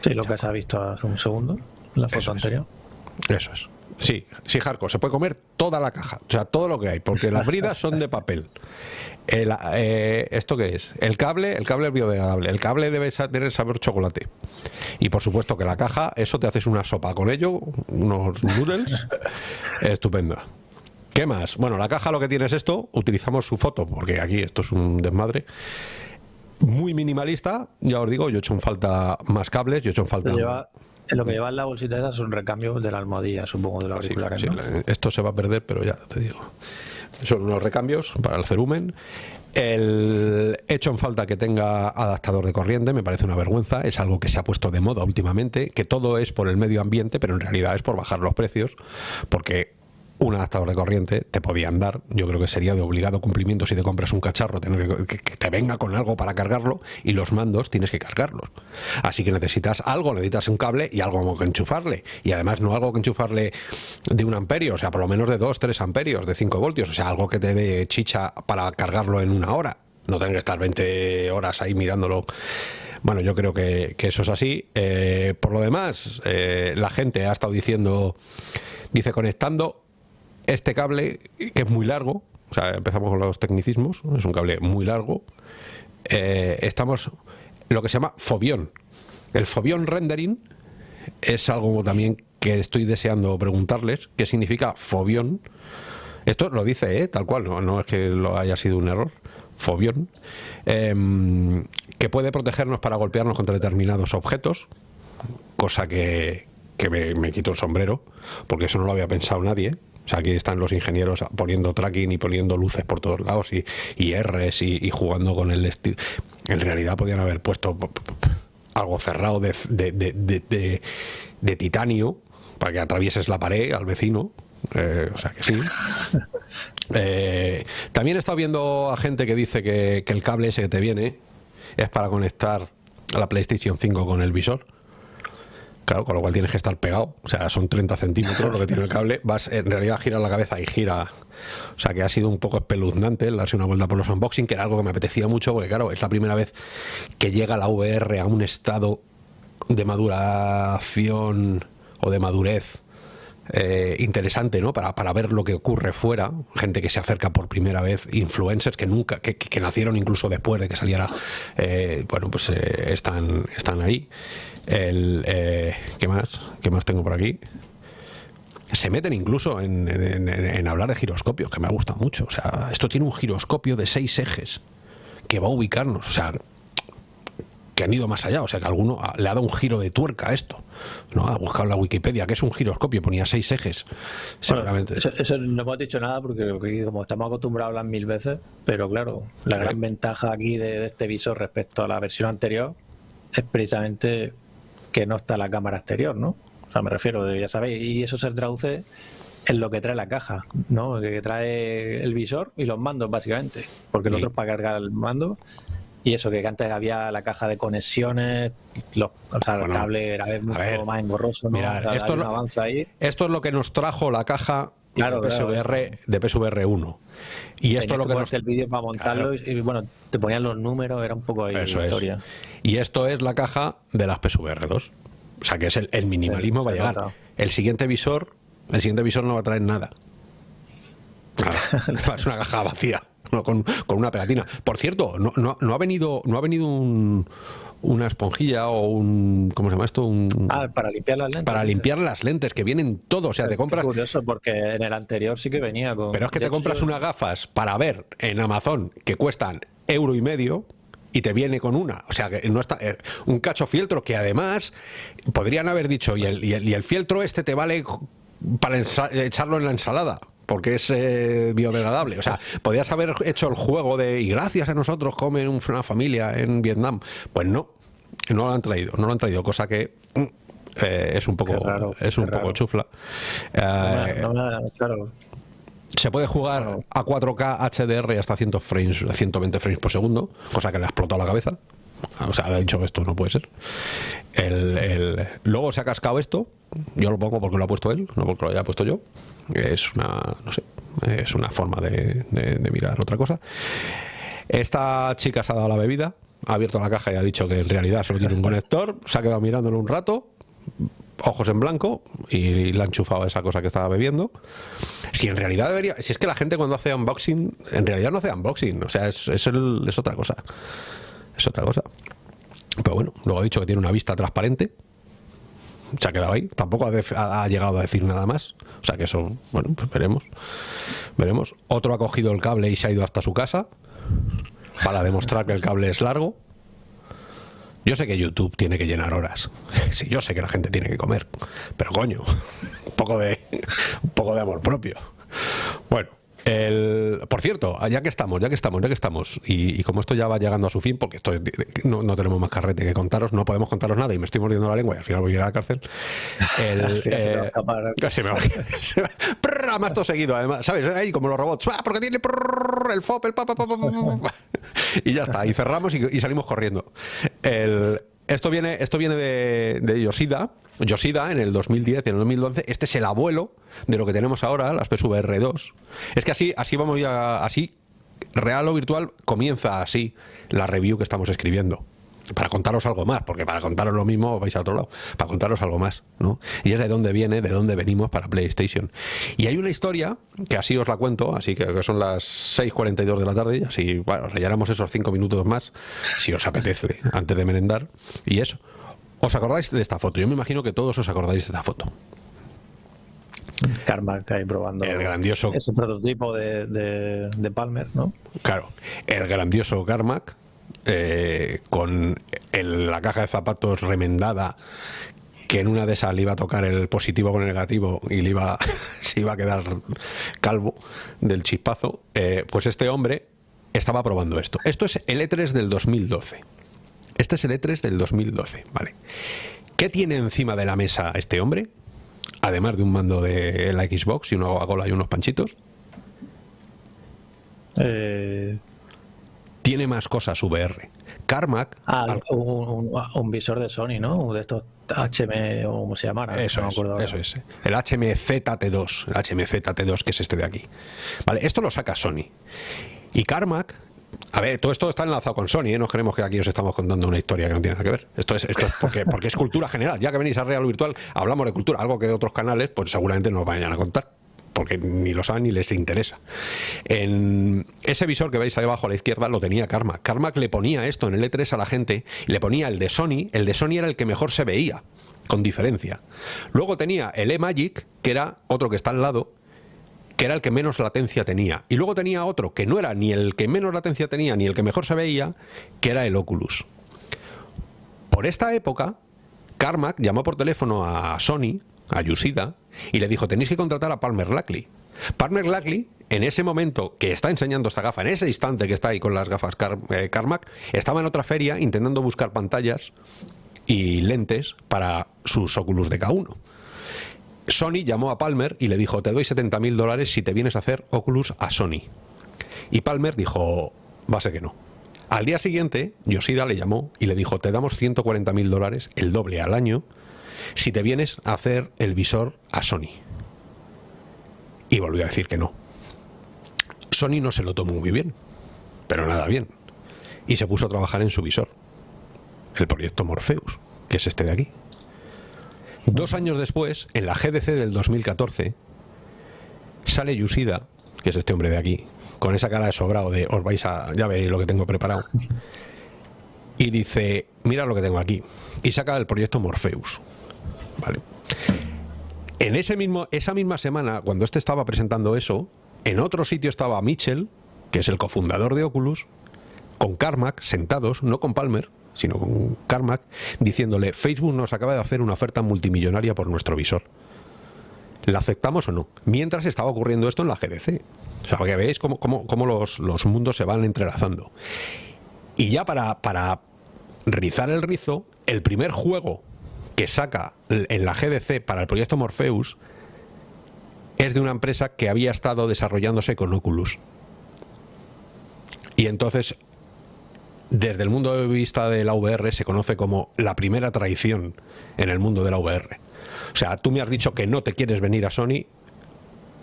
Sí, lo que se ha visto hace un segundo, en la foto anterior. Eso es. Sí, sí, Jarco, se puede comer toda la caja, o sea, todo lo que hay, porque las bridas son de papel. Eh, ¿Esto qué es? El cable, el cable es biodegradable. El cable debe tener sabor chocolate. Y por supuesto que la caja, eso te haces una sopa con ello, unos noodles, estupenda. ¿Qué más? Bueno, la caja lo que tiene es esto, utilizamos su foto, porque aquí esto es un Muy minimalista, ya os digo, yo he hecho en falta más cables, yo he hecho en falta... lo que lleva en la bolsita esa son recambios de la almohadilla, supongo, de los auriculares. esto se va a perder, pero ya te digo. Son unos recambios para el cerumen. El hecho en falta que tenga adaptador de corriente me parece una vergüenza, es algo que se ha puesto de moda últimamente, que todo es por el medio ambiente, pero en realidad es por bajar los precios, porque un adaptador de corriente te podían dar. Yo creo que sería de obligado cumplimiento si te compras un cacharro, tener que, te venga con algo para cargarlo y los mandos tienes que cargarlos. Así que necesitas algo, necesitas un cable y algo que enchufarle. Y además no algo que enchufarle de un amperio, o sea, por lo menos de 2, 3 amperios, de 5 voltios, o sea, algo que te dé chicha para cargarlo en una hora. No tener que estar 20 horas ahí mirándolo. Bueno, yo creo que, eso es así. Eh, por lo demás, eh, la gente ha estado diciendo, dice conectando este cable, que es muy largo, o sea, empezamos con los tecnicismos, es un cable muy largo, eh, estamos lo que se llama fobión. El fobión rendering es algo también que estoy deseando preguntarles, ¿qué significa fobión? Esto lo dice, ¿eh? tal cual, no, no es que lo haya sido un error. Fobión, em, que puede protegernos para golpearnos contra determinados objetos, cosa que, me, me, quito el sombrero, porque eso no lo había pensado nadie. O sea, aquí están los ingenieros poniendo tracking y poniendo luces por todos lados y, y Rs y, jugando con el estilo. En realidad podían haber puesto algo cerrado de, de, titanio para que atravieses la pared al vecino. Eh, o sea que sí. Eh, también he estado viendo a gente que dice que, que el cable ese que te viene es para conectar a la PlayStation 5 con el visor. Claro, con lo cual tienes que estar pegado. O sea, son 30 centímetros lo que tiene el cable. Vas, en realidad gira la cabeza y gira. O sea, que ha sido un poco espeluznante el darse una vuelta por los unboxing, que era algo que me apetecía mucho, porque claro, es la primera vez que llega la VR a un estado de maduración o de madurez eh, interesante, ¿no? Para, para, ver lo que ocurre fuera, gente que se acerca por primera vez, influencers que nunca, que, que nacieron incluso después de que saliera, eh, bueno, pues eh, están, están ahí. El, eh, ¿Qué más? ¿Qué más tengo por aquí? Se meten incluso en, hablar de giroscopios, que me gusta mucho. O sea, esto tiene un giroscopio de seis ejes que va a ubicarnos. O sea, que han ido más allá, o sea que alguno le ha dado un giro de tuerca a esto, ¿no? Ha buscado en la Wikipedia que es un giroscopio, ponía seis ejes, seguramente. eso, no hemos dicho nada porque, como estamos acostumbrados a hablar mil veces, pero claro, la gran ventaja aquí de, este visor respecto a la versión anterior es precisamente que no está la cámara exterior, ¿no? O sea, me refiero, ya sabéis, y eso se traduce en lo que trae la caja, ¿no? Que trae el visor y los mandos, básicamente. Porque el otro es para cargar el mando. Y eso, que antes había la caja de conexiones, los, o sea, el cable era mucho más engorroso, ¿no? esto, esto es lo que nos trajo la caja de, PSVR, de PSVR 1. Y esto es lo que nos... el vídeo para montarlo y bueno, te ponían los números, era un poco ahí Eso historia. Y esto es la caja de las PSVR 2. O sea que es el, minimalismo va a llegar. El siguiente visor, el siguiente visor no va a traer nada. Nada. es una caja vacía. Con, con, una pegatina. Por cierto, no, no, no, ha venido, no ha venido un, una esponjilla o un ¿cómo se llama esto? Un, ah, para limpiar las lentes. Para limpiar las lentes, que vienen todo, o sea, te compras es curioso porque en el anterior sí que venía con Pero es que te compras unas gafas para ver en Amazon que cuestan euro y medio y te viene con una. O sea, que no está eh, un cacho fieltro que además podrían haber dicho y el, y el, fieltro este te vale para echarlo en la ensalada porque es eh, biodegradable. O sea, podías haber hecho el juego de y gracias a nosotros comen una familia en Vietnam. Pues no. no lo han traído, no lo han traído, cosa que mm, eh, es un poco, es un poco chufla. Eh, claro. Se puede jugar a 4K HDR hasta 100 frames, 120 frames por segundo, cosa que le ha explotado la cabeza. O sea, ha dicho esto no puede ser. El, luego se ha cascado esto. Yo lo pongo porque lo ha puesto él, no porque lo haya puesto yo. Es una, no sé, es una forma de, mirar otra cosa. Esta chica se ha dado la bebida, ha abierto la caja y ha dicho que en realidad solo tiene un conector. Se ha quedado mirándolo un rato, ojos en blanco y le ha enchufado esa cosa que estaba bebiendo. Si en realidad debería. Si es que la gente cuando hace unboxing, en realidad no hace unboxing, o sea, es, es otra cosa. Es otra cosa. Pero bueno, luego ha dicho que tiene una vista transparente. Se ha quedado ahí. Tampoco ha, llegado a decir nada más. O sea que eso, bueno, pues veremos. Veremos. Otro ha cogido el cable y se ha ido hasta su casa para demostrar que el cable es largo. Yo sé que YouTube tiene que llenar horas. Sí, yo sé que la gente tiene que comer. Pero coño, un poco de, un poco de amor propio. Bueno, el, por cierto, ya que estamos, ya que estamos, ya que estamos, y, como esto ya va llegando a su fin, porque esto no, tenemos más carrete que contaros, no podemos contaros nada y me estoy mordiendo la lengua y al final voy a ir a la cárcel. El, eh, se me va a más todo seguido, además, ¿sabes? Ahí como los robots, ¡Ah, porque tiene el FOP, el pa, pa, pa, y ya está, y cerramos y, salimos corriendo. El, esto viene, esto viene de, de Yoshida. Yoshida en el 2010 y en el 2012. Este es el abuelo de lo que tenemos ahora, las PSVR 2. Es que así, así vamos ya, así, real o virtual, comienza así la review que estamos escribiendo para contaros algo más, porque para contaros lo mismo vais a otro lado, para contaros algo más, ¿no? Y es de dónde viene, de dónde venimos para PlayStation. Y hay una historia, que así os la cuento, así que, son las 6.42 de la tarde, así, bueno, rellenamos esos 5 minutos más, si os apetece, antes de merendar, y eso. ¿Os acordáis de esta foto? Yo me imagino que todos os acordáis de esta foto. Carmack ahí probando el grandioso ese prototipo de, de Palmer, ¿no? Claro, el grandioso Carmack eh, con la caja de zapatos remendada que en una de esas le iba a tocar el positivo con el negativo y le iba, se iba a quedar calvo del chispazo, eh, pues este hombre estaba probando esto. Esto es el E3 del 2012. Este es el E3 del 2012, ¿vale? ¿Qué tiene encima de la mesa este hombre? Además de un mando de la Xbox y una Coca-Cola y unos panchitos. Eh, tiene más cosas VR. Carmack... Ah, un, visor de Sony, ¿no? De estos HM o como se llamara. Eso, es, eso es. El HMZT2, el HMZT2 que es este de aquí. Vale, esto lo saca Sony. Y Carmack a ver, todo esto está enlazado con Sony, ¿eh? no queremos que aquí os estamos contando una historia que no tiene nada que ver. Esto es, esto es porque, porque es cultura general. Ya que venís a Real Virtual, hablamos de cultura, algo que otros canales, pues seguramente nos vayan a contar porque ni lo saben ni les interesa. En ese visor que veis ahí abajo a la izquierda lo tenía Carmack. Carmack le ponía esto en el E3 a la gente, le ponía el de Sony, el de Sony era el que mejor se veía, con diferencia. Luego tenía el E-Magic, que era otro que está al lado, que era el que menos latencia tenía. Y luego tenía otro que no era ni el que menos latencia tenía ni el que mejor se veía, que era el Oculus. Por esta época, Carmack llamó por teléfono a Sony, a Yusida, y le dijo, tenéis que contratar a Palmer Lackley. Palmer Lackley, en ese momento que está enseñando esta gafa, en ese instante que está ahí con las gafas eh, Carmack, estaba en otra feria intentando buscar pantallas y lentes para sus Oculus de K1. Sony llamó a Palmer y le dijo, te doy 70 mil dólares si te vienes a hacer Oculus a Sony. Y Palmer dijo, va a ser que no. Al día siguiente, Yoshida le llamó y le dijo, te damos 140 mil dólares, el doble al año, si te vienes a hacer el visor a Sony. Y volvió a decir que no. Sony no se lo tomó muy bien, pero nada bien. Y se puso a trabajar en su visor, el proyecto Morpheus, que es este de aquí. Dos años después, en la GDC del 2014, sale Yusida, que es este hombre de aquí, con esa cara de sobrado de os vais a. ya veis lo que tengo preparado. Y dice, mira lo que tengo aquí. Y saca el proyecto Morpheus. ¿vale? En ese mismo, esa misma semana, cuando este estaba presentando eso, en otro sitio estaba Mitchell, que es el cofundador de Oculus, con Carmack sentados, no con Palmer, sino con Carmack, diciéndole, Facebook nos acaba de hacer una oferta multimillonaria por nuestro visor. ¿La aceptamos o no? Mientras estaba ocurriendo esto en la GDC. O sea, que veis cómo, cómo, cómo los, los, mundos se van entrelazando. Y ya para, para rizar el rizo, el primer juego que saca en la GDC para el proyecto Morpheus es de una empresa que había estado desarrollándose con Oculus. Y entonces, desde el mundo de vista de la VR, se conoce como la primera traición en el mundo de la VR. O sea, tú me has dicho que no te quieres venir a Sony,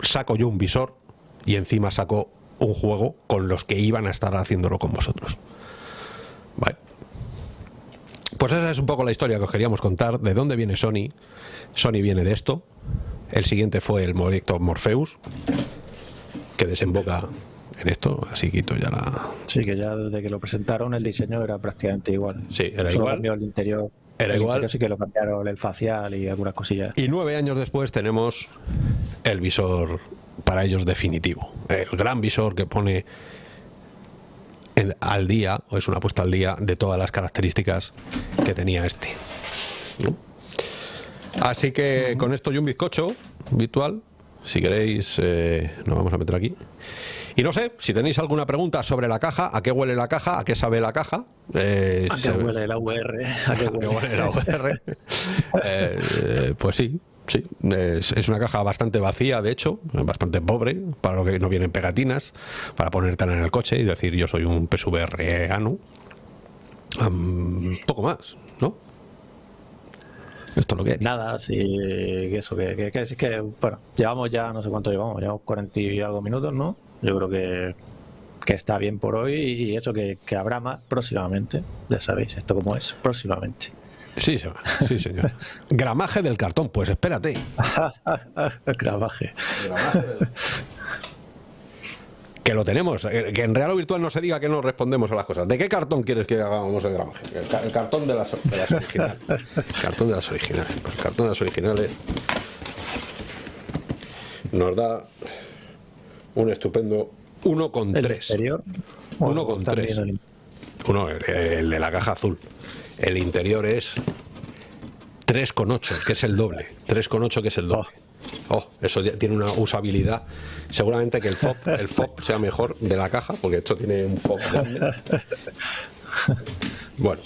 saco yo un visor y encima saco un juego con los que iban a estar haciéndolo con vosotros. Vale. Pues esa es un poco la historia que os queríamos contar. ¿De dónde viene Sony? Sony viene de esto. El siguiente fue el proyecto Morpheus, que desemboca en esto. Así quito ya la. Sí, que ya desde que lo presentaron el diseño era prácticamente igual. Sí, era igual. el interior. Era igual. sí que lo cambiaron el facial y algunas cosillas. Y nueve años después tenemos el visor para ellos definitivo. El gran visor que pone al día, o es una apuesta al día, de todas las características que tenía este. Así que con esto y un bizcocho virtual, si queréis, eh, nos vamos a meter aquí. Y no sé, si tenéis alguna pregunta sobre la caja, a qué huele la caja, a qué sabe la caja. Eh, ¿A qué huele la UR? ¿A qué huele, la UR? Eh, pues sí, Sí, es, una caja bastante vacía, de hecho, bastante pobre, para lo que no vienen pegatinas, para ponerte en el coche y decir yo soy un PSVR ano. poco más, ¿no? Esto es lo que Nada, sí, eso, que, que, que, que, bueno, llevamos ya, no sé cuánto llevamos, llevamos 40 y algo minutos, ¿no? Yo creo que, que está bien por hoy y eso que, que habrá más próximamente, ya sabéis, esto como es, próximamente. Sí, sí, señor. Gramaje del cartón, pues espérate. Gramaje. Que lo tenemos. Eh, que en real o virtual no se diga que no respondemos a las cosas. ¿De qué cartón quieres que hagamos el gramaje? El, cartón de las, originales. El cartón de las originales. Pues el cartón de las originales nos da un estupendo 1,3. 1,3. Uno, el de la caja azul. El interior es 3,8, que es el doble. 3,8 que es el doble. Oh, eso tiene una usabilidad. Seguramente que el FOB, el FOB sea mejor de la caja, porque esto tiene un FOB grande. Bueno.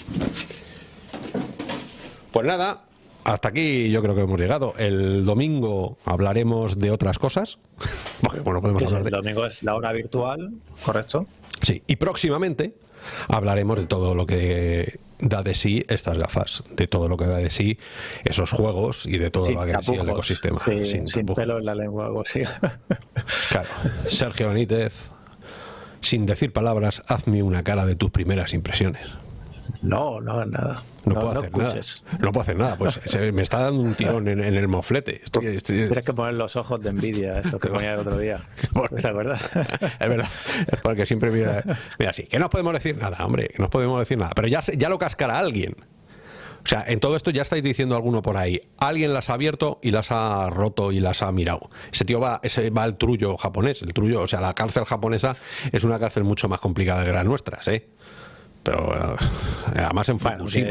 Pues nada, hasta aquí yo creo que hemos llegado. El domingo hablaremos de otras cosas. Porque, bueno, podemos hablar de... El domingo es la hora virtual, correcto. Sí, y próximamente hablaremos de todo lo que da de sí estas gafas, de todo lo que da de sí esos juegos y de todo lo que da de sí el ecosistema. sin, pelo en la lengua, algo así. Claro. Sergio Benítez, sin decir palabras, hazme una cara de tus primeras impresiones. No, no nada. No, puedo hacer nada. No puedo hacer nada. Pues me está dando un tirón en, el moflete. Tienes que poner los ojos de envidia, esto que ponía el otro día. ¿Es verdad? es verdad. Es porque siempre mira, mira así. Que no podemos decir nada, hombre. Que no podemos decir nada. Pero ya, ya lo cascará alguien. O sea, en todo esto ya estáis diciendo alguno por ahí. Alguien las ha abierto y las ha roto y las ha mirado. Ese tío va, ese va al trullo japonés. El trullo, o sea, la cárcel japonesa es una cárcel mucho más complicada que las nuestras, ¿eh? Pero eh, además en Fukushima.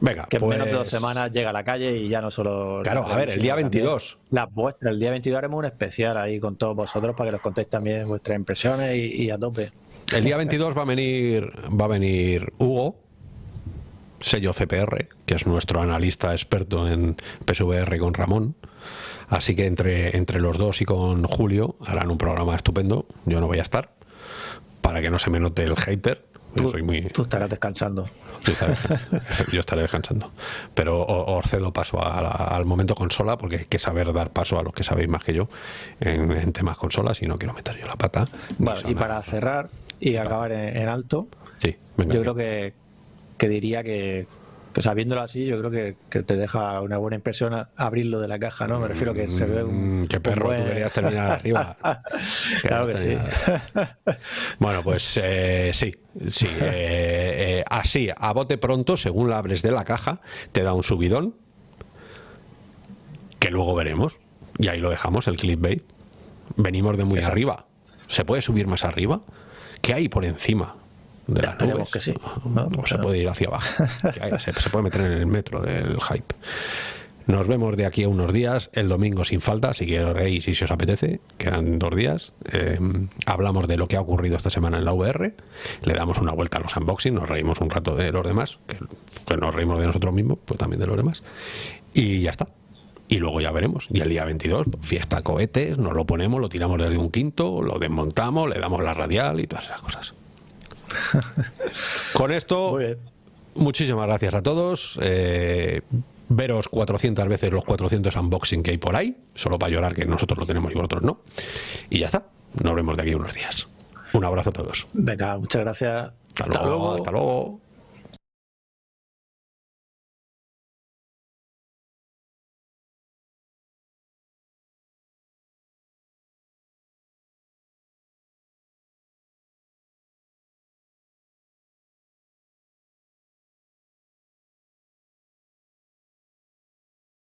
Venga, que en menos de dos pues- semanas llega a la calle y ya no solo. Claro, a ver, el día 22. Las vuestras, el día 22 haremos un especial ahí con todos vosotros para que nos contéis también vuestras impresiones y, a tope. El día 22 va a venir, va a venir Hugo, sello CPR, que es nuestro analista experto en PSVR con Ramón. Así que entre, entre los dos y con Julio harán un programa estupendo. Yo no voy a estar para que no se me note el hater. Tú, tú estarás descansando. yo estaré descansando. Pero os cedo paso al momento consola, porque hay que saber dar paso a los que sabéis más que yo en, temas consolas y no quiero meter yo la pata. y para cerrar y acabar en, alto, sí, yo creo que, que diría que, que sabiéndolo así, yo creo que, te deja una buena impresión abrirlo de la caja, ¿no? Me refiero que se ve un. Mm, qué perro, tú querías terminar arriba. claro que sí. bueno, pues eh, sí, sí. Eh, eh, así, a bote pronto, según la abres de la caja, te da un subidón. Que luego veremos. Y ahí lo dejamos, el clickbait. Venimos de muy arriba. ¿Se puede subir más arriba? ¿Qué hay por encima? De las nubes. que sí. ¿no? se puede ir hacia abajo. se, puede meter en el metro del hype. Nos vemos de aquí a unos días, el domingo sin falta, si queréis y si os apetece, quedan dos días. Eh, hablamos de lo que ha ocurrido esta semana en la VR, le damos una vuelta a los unboxing, nos reímos un rato de los demás, que, que nos reímos de nosotros mismos, pues también de los demás. Y ya está. Y luego ya veremos. Y el día 22, fiesta cohetes, nos lo ponemos, lo tiramos desde un quinto, lo desmontamos, le damos la radial y todas esas cosas. Con esto, muchísimas gracias a todos. Eh, veros 400 veces los 400 unboxing que hay por ahí, solo para llorar que nosotros lo tenemos y vosotros no. Y ya está. Nos vemos de aquí unos días. Un abrazo a todos. Venga, muchas gracias. Hasta luego. Hasta luego.